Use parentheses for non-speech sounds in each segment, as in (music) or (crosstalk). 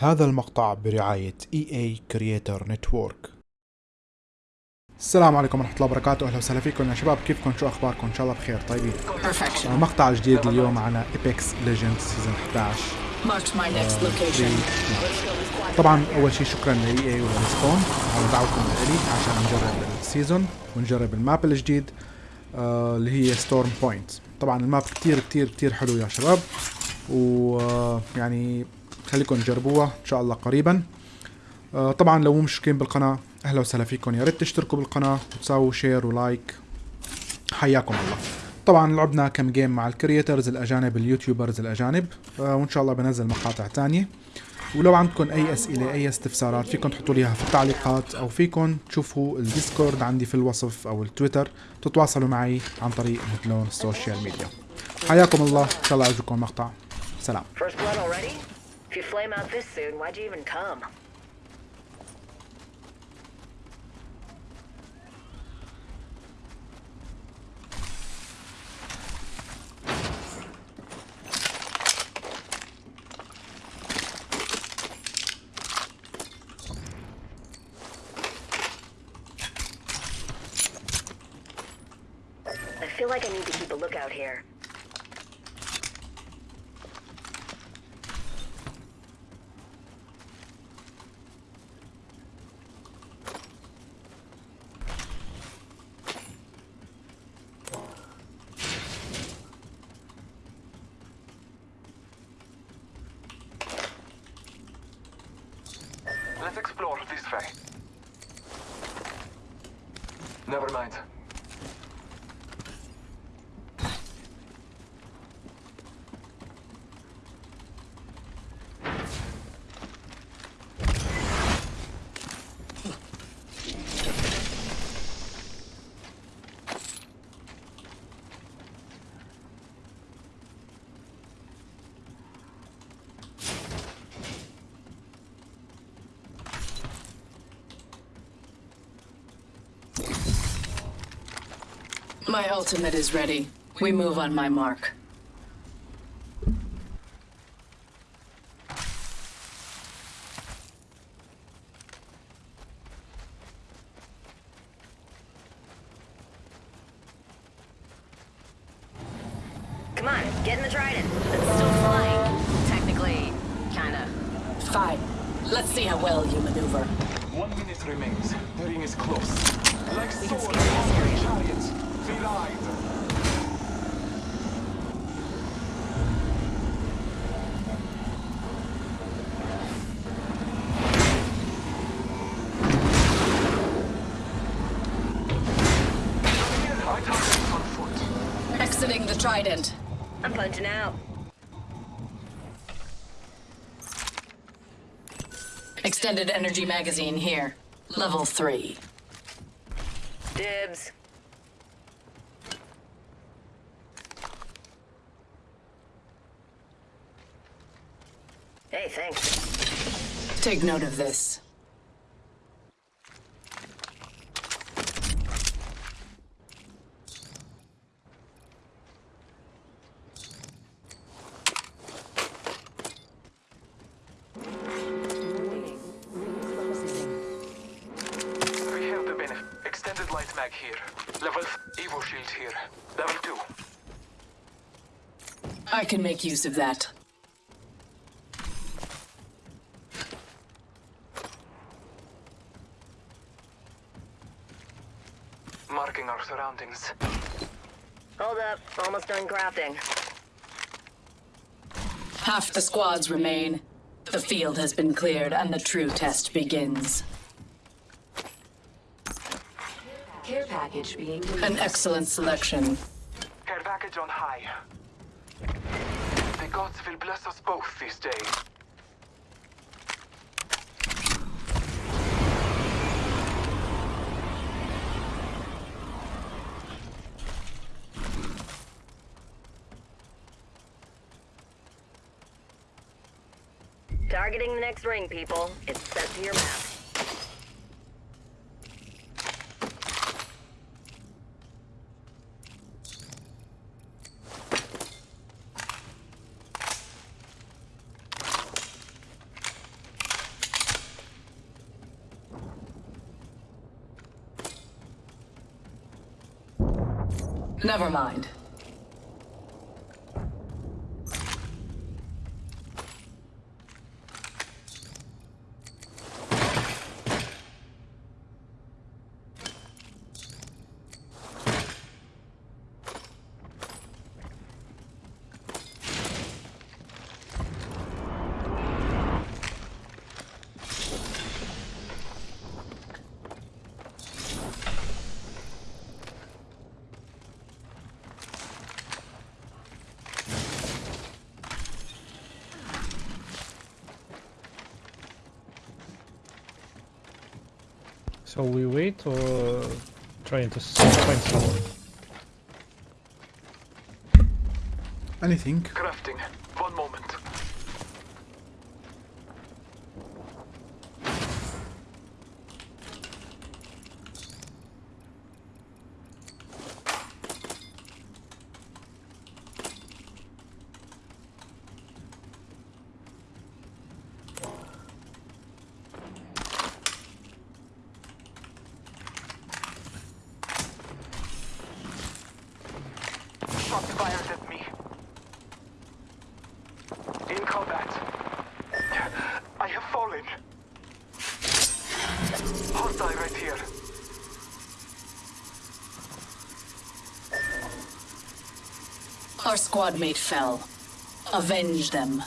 هذا المقطع برعاية EA Creator Network. السلام عليكم ورحمة الله وبركاته. أهلا وسهلا فيكم يا شباب. كيفكم؟ شو أخباركم؟ إن شاء الله بخير. طيبين. Perfection. آه، مقطع جديد اليوم على Apex Legends سيزون 11 Marked my next location. طبعا أول شيء شكرا ل EA ولريسبون على دعوتكم لي عشان نجرب السيزون ونجرب الماب الجديد آه، اللي هي ستورم بوينت طبعا الماب كتير كتير كتير حلو يا شباب. ويعني خليكم تجربوها إن شاء الله قريبا. آه، طبعا لو مو مشتركين بالقناة أهلا وسهلا فيكم. يا ريت تشتركوا بالقناة وتساووا شير ولايك حياكم الله. طبعا لعبنا كم جيم مع الكرييترز الأجانب اليوتيوبرز الأجانب. آه، وإن شاء الله بنزل مقاطع تانية. ولو عندكم أي أسئلة أي استفسارات فيكم تحطوا لي إياها في التعليقات أو فيكم تشوفوا الديسكورد عندي في الوصف أو التويتر. تتواصلوا معي عن طريق مثلون السوشيال ميديا حياكم الله. إن شاء الله يعجبكم المقطع. سلام? If you flame out this soon, why'd you even come? I feel like I need to keep a lookout here. Let's explore this way. Never mind. My ultimate is ready. We move on my mark. Come on, get in the Trident. It's still flying. Technically, kinda. Fine. Let's see how well you maneuver. One minute remains. The ring is close. Like We can swords, scare this conquering area. chariots. Collide. I target on foot. Exiting the Trident. I'm punching out. Extended energy magazine here. Level 3. Dibs. Hey, thanks. Take note of this. We have the. Extended light mag here. Level Evo shield here. Level 2. I can make use of that. Our. Hold up. Almost done crafting. Half the squads remain. The field has been cleared and the true test begins. Care package being An excellent selection. Care package on high. The gods will bless us both this day. Targeting the next ring, people. It's set to your map. Never mind. So we wait or trying to find someone? Anything. Crafting. One moment. Shots fired at me. In combat. I have fallen. Hostile right here. Our squad mate fell. Avenge them.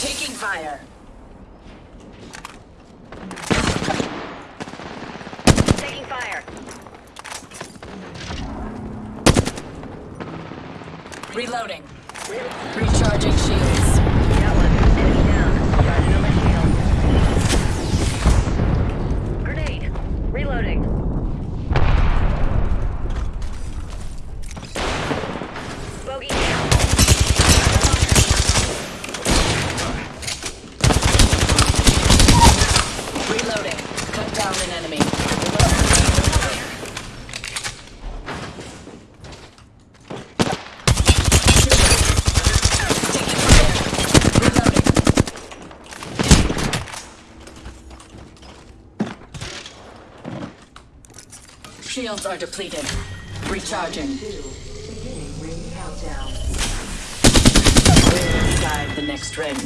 Taking fire. Taking fire. Reloading. Recharging shields. Got one. Enemy down. Charging on my shield. Grenade. Reloading. Bogey down. Reloading. Cut down an enemy. Taking fire. Reloading. Shields are depleted. Recharging. Beginning ring countdown. The next ring.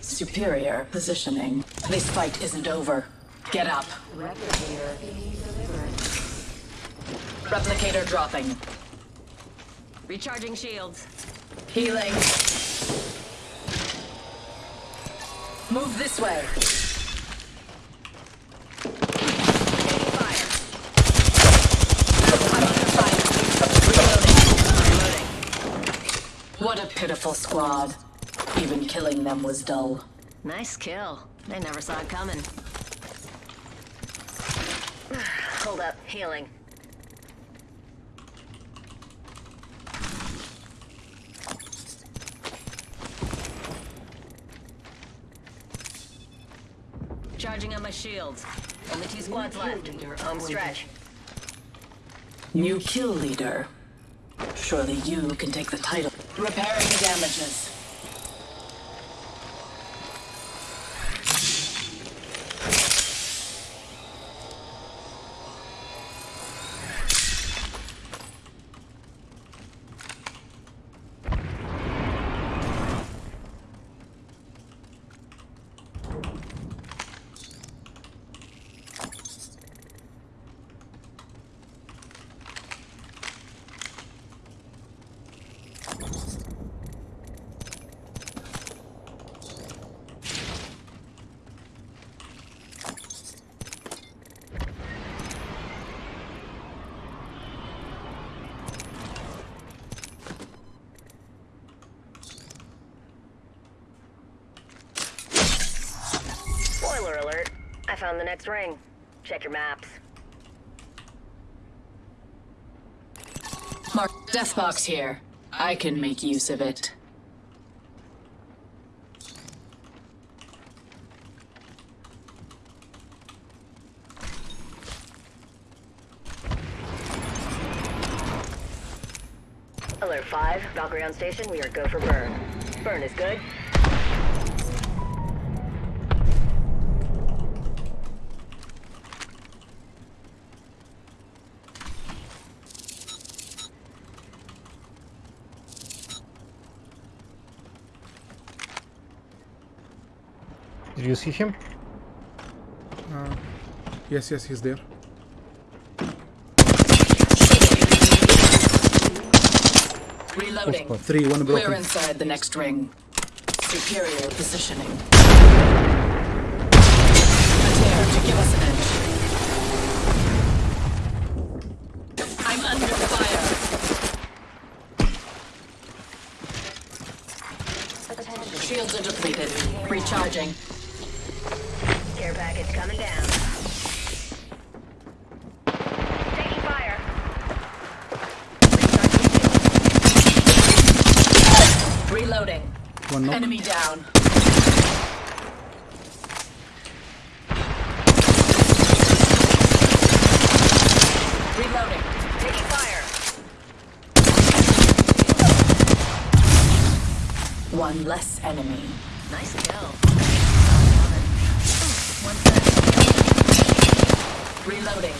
Superior positioning. This fight isn't over. Get up. Replicator being delivered. Replicator dropping. Recharging shields. Healing. Move this way. Taking fire. I'm under fire. Reloading. Reloading. What a pitiful squad. Even killing them was dull. Nice kill. They never saw it coming. (sighs) Hold up. Healing. Charging on my shields. Only two squads left. Home stretch. New kill leader. Surely you can take the title. Repairing the damages. Spoiler alert. I found the next ring. Check your maps. Mark Deathbox here. I can make use of it. Alert 5, Valkyrie on station. We are go for burn. Burn is good. Do you see him? Uh, yes, yes, he's there. Reloading. Full Three, one We're inside the next ring. Superior positioning. A dare to give us an edge. I'm under fire. Shields are depleted. Recharging. Care package coming down. Taking fire. Reloading. One knock. Enemy down. Reloading. Taking fire. One less enemy. Nice kill. One sec. Reloading.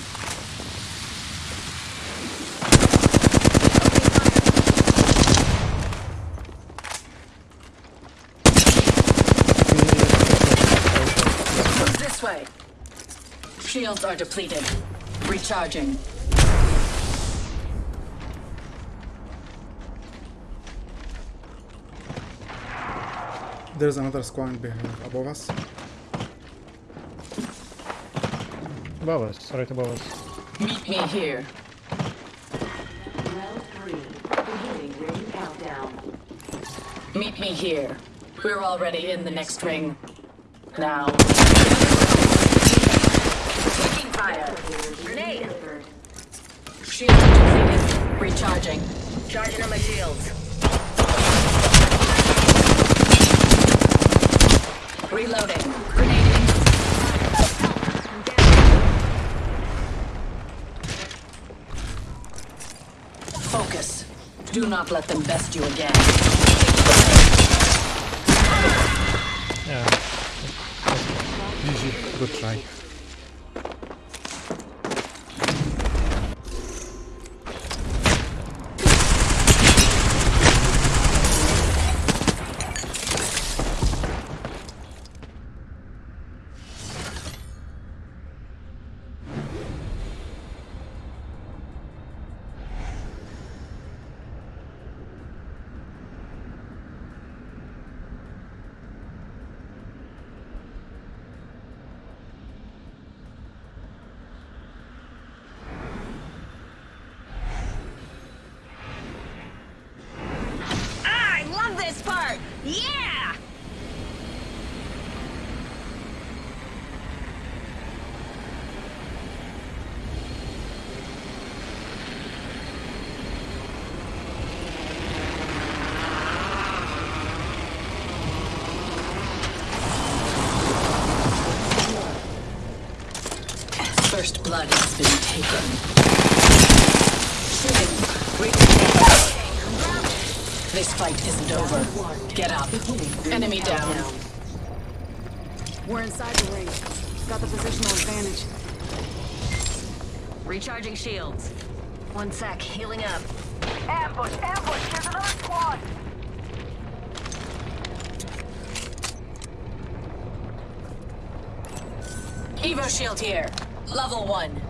Move this way. Shields are depleted. Recharging. There's another squad behind above us. Above us, right above us. Meet me here. Round three. Beginning ring countdown. Meet me here. We're already in the next ring. Now. Taking fire. Grenade. Delivered. Shields are depleted. Recharging. Charging on my shields. Reloading. Grenading. Focus. Do not let them best you again. Yeah. GG. Good try. Ah, I love this part. Yeah. First blood has been taken. Shooting. Reloading. This fight isn't over. Get up. Enemy down. We're inside the ring. Got the positional advantage. Recharging shields. One sec. Healing up. Ambush! Ambush! There's another squad! Evo shield here. Level one.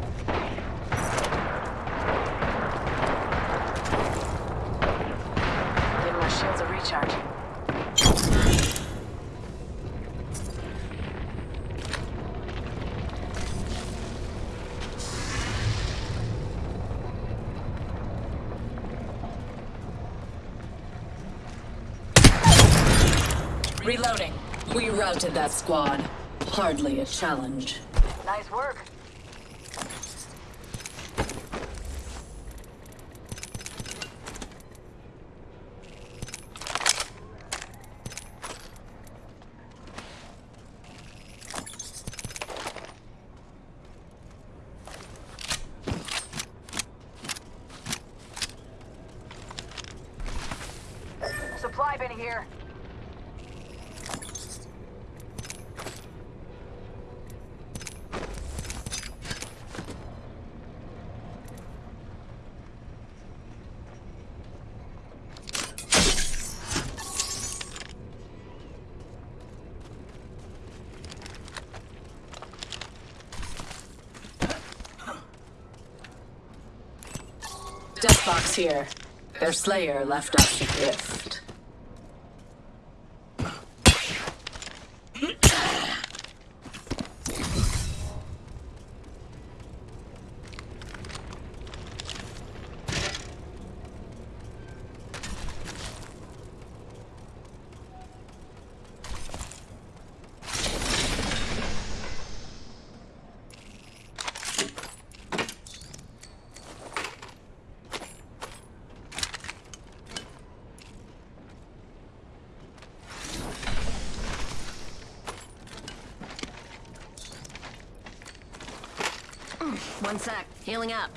Give my shields a recharge. Reloading. We routed that squad. Hardly a challenge. Nice work. Box here. Their slayer left us adrift. One sec. Healing up.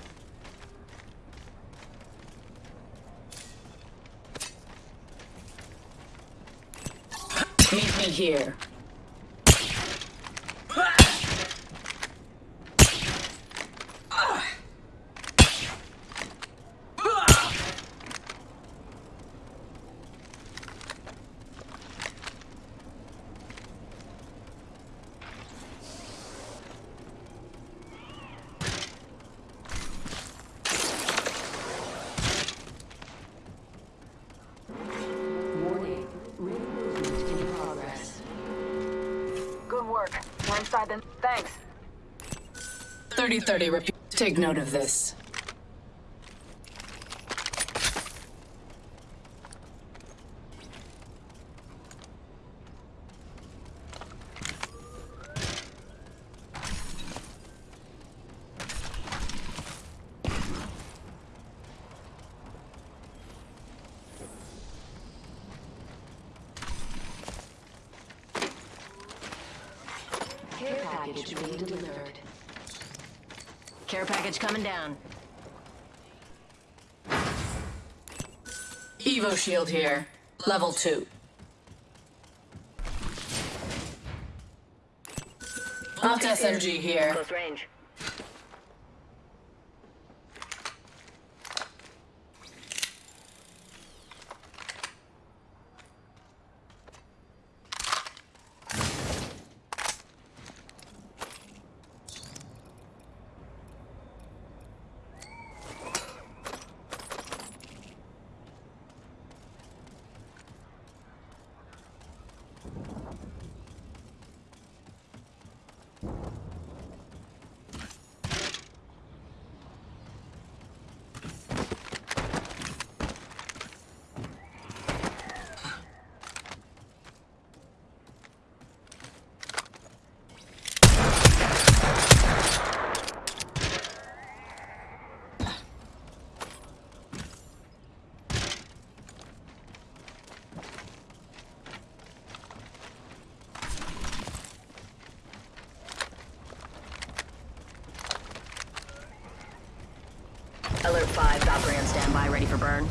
Meet me here. Thanks. 3030 repeat. Take note of this. Care package being delivered. Care package coming down. Evo shield here. Level 2. Volt SMG here. Close range. Alert 5, Valkyrie on standby, ready for burn.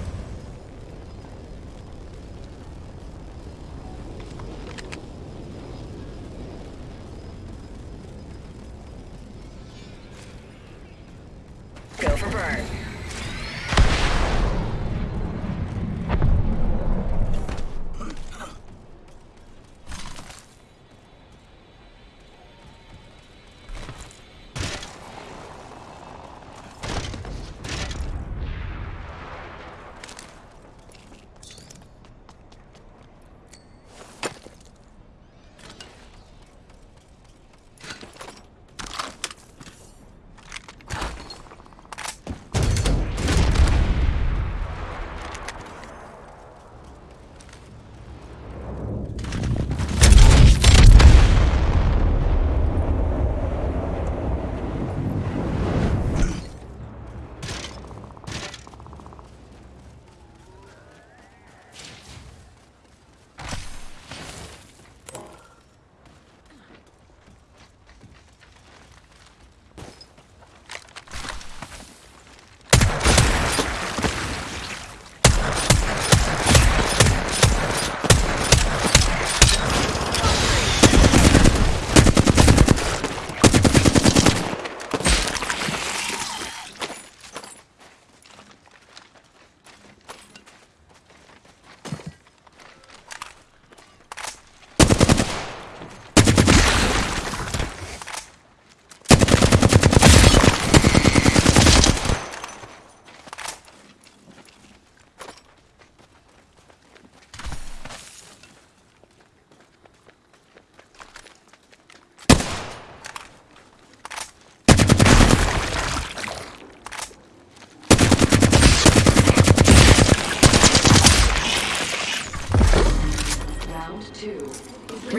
Go for burn.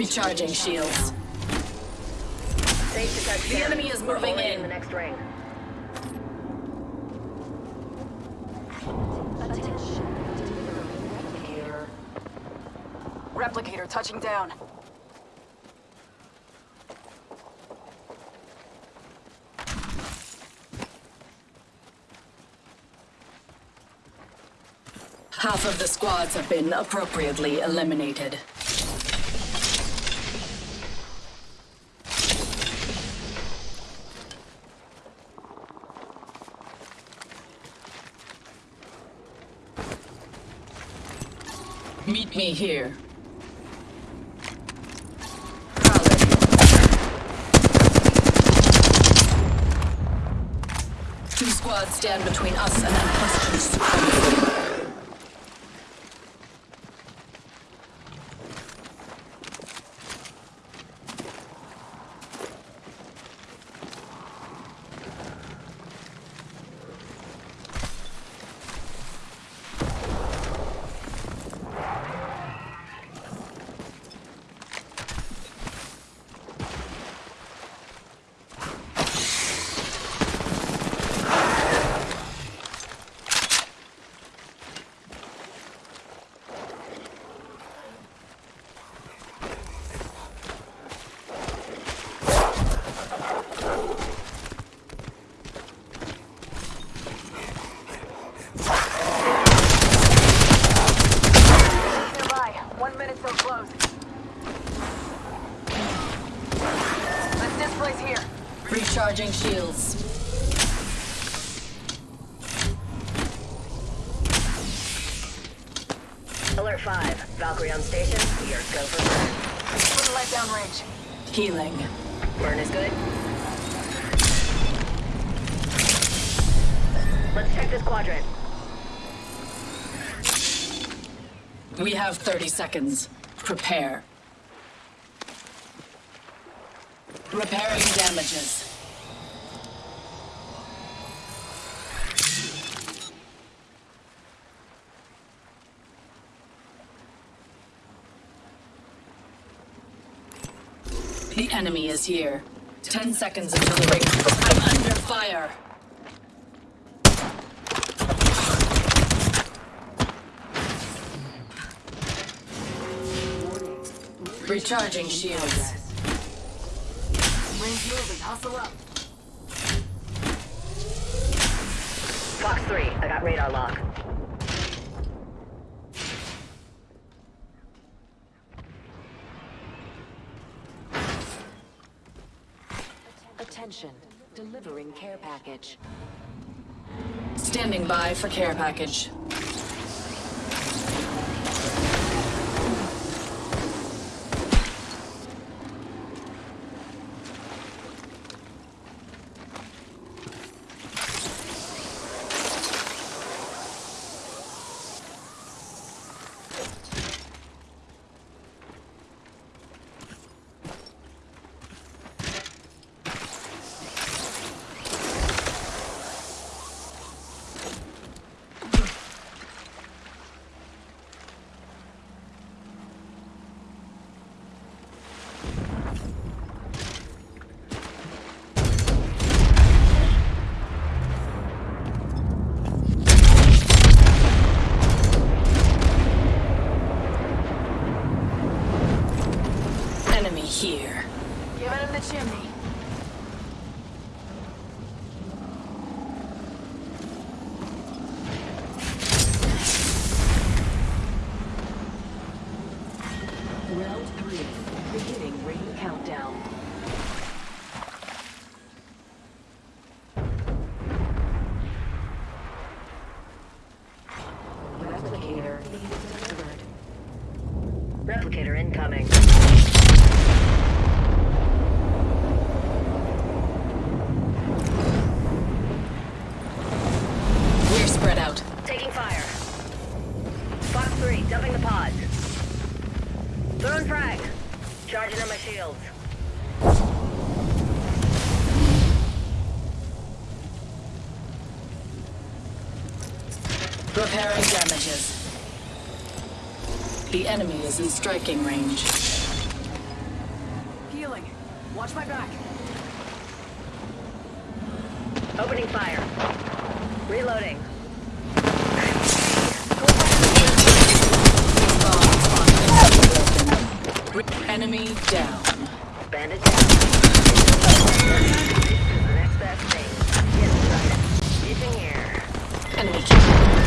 Recharging shields. The enemy is moving in. the next ring. Replicator touching down. Half of the squads have been appropriately eliminated. Meet me here. Two squads stand between us and unquestioned supremacy. Nearby. One minute till close. Let's displace here. Recharging shields. Alert 5. Valkyrie on station. We are go for burn. Put a light down range. Healing. Burn is good. Let's check this quadrant. We have 30 seconds. Prepare. Repairing damages. The enemy is here. 10 seconds until the ring. I'm under fire. Recharging shields. Ring's moving. Hustle up. Fox 3. I got radar lock. Attention. Delivering care package. Standing by for care package. Enemy here. Giving him the chimney. Round three. Beginning ring countdown. Replicator being delivered. Replicator incoming. We're spread out. Taking fire. Fox 3. Dumping the pods. Throwing frag. Charging on my shields. Repairing damages. The enemy is in striking range. Watch my back. Opening fire. Reloading. Enemy down. Bandit down. The next best thing. Get. Using here. Enemy killed.